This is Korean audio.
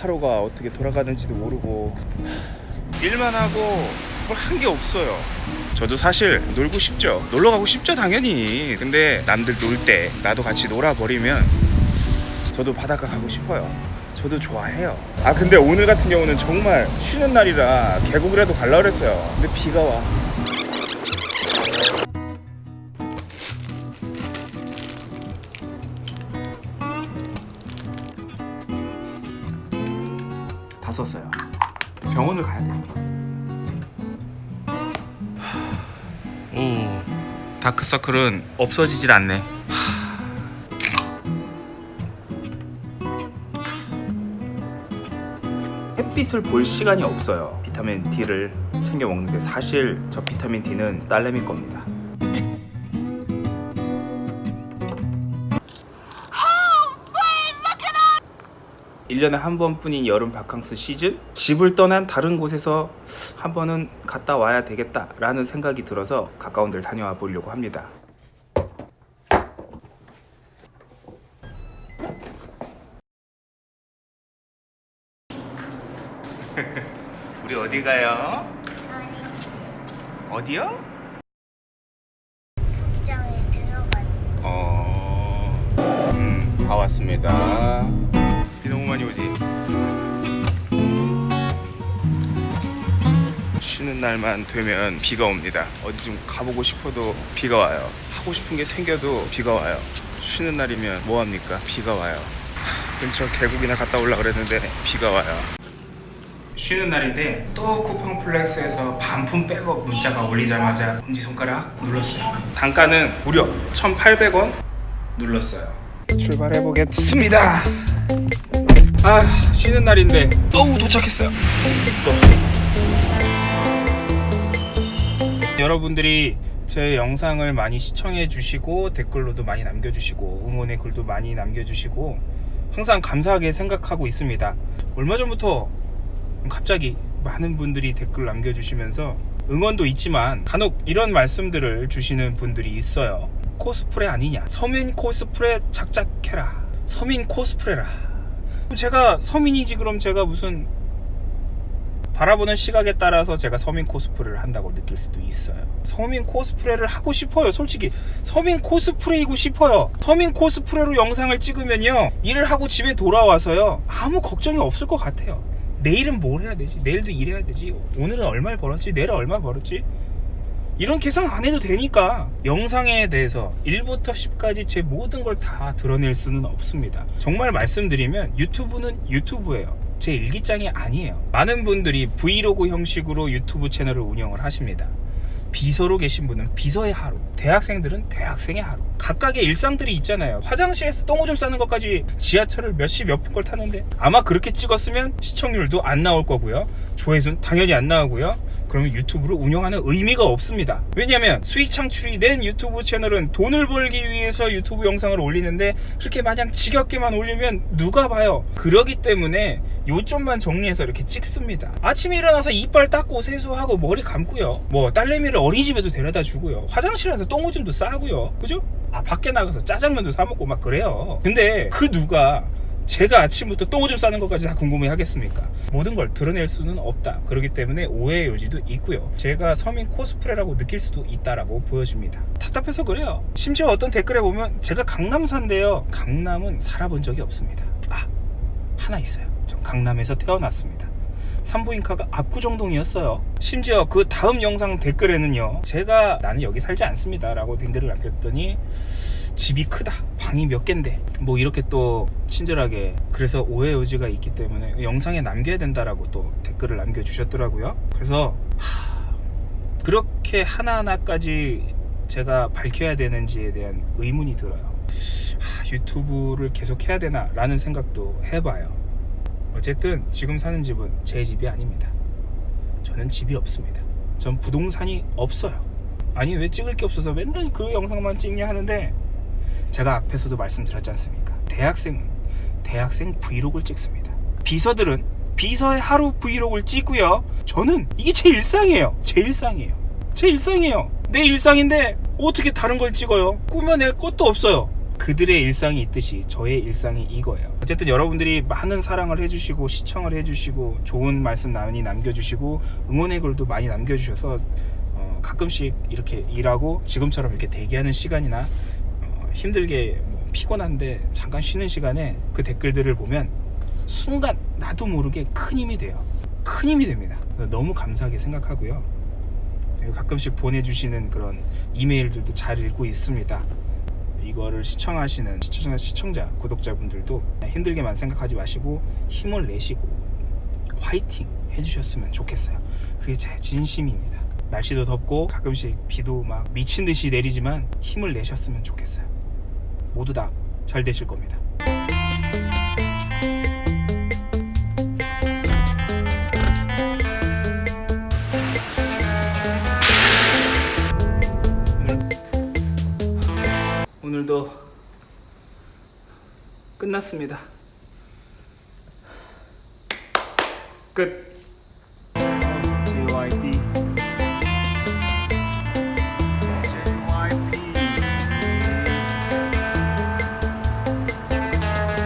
하루가 어떻게 돌아가는지도 모르고. 일만 하고 뭘 한 게 없어요. 저도 사실 놀고 싶죠. 놀러 가고 싶죠 당연히. 근데 남들 놀 때 나도 같이 놀아버리면 저도 바닷가 가고 싶어요. 저도 좋아해요. 아 근데 오늘 같은 경우는 정말 쉬는 날이라 계곡이라도 갈라 그랬어요. 근데 비가 와 다 썼어요. 병원을 가야 돼요. 오 다크서클은 없어지질 않네. 햇빛을 볼 시간이 없어요. 비타민 D를 챙겨 먹는데 사실 저 비타민 D는 딸내미 겁니다 일년에 한 번뿐인 여름 바캉스 시즌 집을 떠난 다른 곳에서 한 번은 갔다 와야 되겠다 라는 생각이 들어서 가까운 데를 다녀와 보려고 합니다 우리 어디 가요? 어디요? 어... 음, 다 왔습니다. 많이 오지? 쉬는 날만 되면 비가 옵니다. 어디 좀 가보고 싶어도 비가 와요. 하고 싶은 게 생겨도 비가 와요. 쉬는 날이면 뭐 합니까? 비가 와요. 하, 근처 계곡이나 갔다 올라 그랬는데 비가 와요. 쉬는 날인데 또 쿠팡 플렉스에서 반품 백업 문자가 올리자마자 엄지손가락 눌렀어요 단가는 무려 1,800원 눌렀어요 출발해 보겠습니다 아 쉬는 날인데. 어우 도착했어요. 또 여러분들이 제 영상을 많이 시청해 주시고 댓글로도 많이 남겨주시고 응원의 글도 많이 남겨주시고 항상 감사하게 생각하고 있습니다. 얼마 전부터 갑자기 많은 분들이 댓글 남겨주시면서 응원도 있지만 간혹 이런 말씀들을 주시는 분들이 있어요. 코스프레 아니냐? 서민 코스프레 작작해라. 서민 코스프레라 제가 서민이지 그럼 제가 무슨 바라보는 시각에 따라서 제가 서민 코스프레를 한다고 느낄 수도 있어요. 서민 코스프레를 하고 싶어요 솔직히. 서민 코스프레이고 싶어요. 서민 코스프레로 영상을 찍으면요 일을 하고 집에 돌아와서요 아무 걱정이 없을 것 같아요. 내일은 뭘 해야 되지? 내일도 일해야 되지? 오늘은 얼마를 벌었지? 내일은 얼마 벌었지 이런 계산 안 해도 되니까 영상에 대해서 1부터 10까지 제 모든 걸 다 드러낼 수는 없습니다. 정말 말씀드리면 유튜브는 유튜브예요. 제 일기장이 아니에요. 많은 분들이 브이로그 형식으로 유튜브 채널을 운영을 하십니다. 비서로 계신 분은 비서의 하루 대학생들은 대학생의 하루. 각각의 일상들이 있잖아요. 화장실에서 똥오줌 싸는 것까지 지하철을 몇 시 몇 분 걸 타는데 아마 그렇게 찍었으면 시청률도 안 나올 거고요. 조회수는 당연히 안 나오고요 그러면 유튜브를 운영하는 의미가 없습니다. 왜냐하면 수익 창출이 된 유튜브 채널은 돈을 벌기 위해서 유튜브 영상을 올리는데 그렇게 마냥 지겹게만 올리면 누가 봐요? 그러기 때문에 요점만 정리해서 이렇게 찍습니다. 아침에 일어나서 이빨 닦고 세수하고 머리 감고요. 뭐 딸내미를 어린이집에도 데려다 주고요. 화장실에서 똥오줌도 싸고요. 그죠? 아 밖에 나가서 짜장면도 사 먹고 막 그래요. 근데 그 누가 제가 아침부터 똥오줌 싸는 것까지 다 궁금해 하겠습니까? 모든 걸 드러낼 수는 없다. 그렇기 때문에 오해의 여지도 있고요. 제가 서민 코스프레라고 느낄 수도 있다라고 보여집니다. 답답해서 그래요. 심지어 어떤 댓글에 보면 제가 강남산데요. 강남은 살아본 적이 없습니다. 아 하나 있어요. 전 강남에서 태어났습니다. 산부인과가 압구정동이었어요. 심지어 그 다음 영상 댓글에는요. 제가 나는 여기 살지 않습니다 라고 댓글을 남겼더니 집이 크다 방이 몇 갠데 뭐 이렇게 또 친절하게 그래서 오해 여지가 있기 때문에 영상에 남겨야 된다라고 또 댓글을 남겨주셨더라고요. 그래서 하... 그렇게 하나하나까지 제가 밝혀야 되는지에 대한 의문이 들어요. 하, 유튜브를 계속 해야 되나 라는 생각도 해봐요. 어쨌든 지금 사는 집은 제 집이 아닙니다. 저는 집이 없습니다. 전 부동산이 없어요. 아니 왜 찍을 게 없어서 맨날 그 영상만 찍냐 하는데 제가 앞에서도 말씀드렸지 않습니까? 대학생은 대학생 브이로그를 찍습니다. 비서들은 비서의 하루 브이로그를 찍고요. 저는 이게 제 일상이에요. 제 일상이에요. 제 일상이에요. 내 일상인데 어떻게 다른 걸 찍어요? 꾸며낼 것도 없어요. 그들의 일상이 있듯이 저의 일상이 이거예요. 어쨌든 여러분들이 많은 사랑을 해주시고 시청을 해주시고 좋은 말씀 많이 남겨주시고 응원의 글도 많이 남겨주셔서 어, 가끔씩 이렇게 일하고 지금처럼 이렇게 대기하는 시간이나 어, 힘들게 뭐 피곤한데 잠깐 쉬는 시간에 그 댓글들을 보면 순간 나도 모르게 큰 힘이 돼요. 큰 힘이 됩니다. 너무 감사하게 생각하고요. 가끔씩 보내주시는 그런 이메일들도 잘 읽고 있습니다. 이거를 시청하시는 시청자, 시청자 구독자분들도 힘들게만 생각하지 마시고 힘을 내시고 화이팅 해주셨으면 좋겠어요. 그게 제 진심입니다. 날씨도 덥고 가끔씩 비도 막 미친 듯이 내리지만 힘을 내셨으면 좋겠어요. 모두 다 잘 되실 겁니다. 오늘도 끝났습니다. 끝.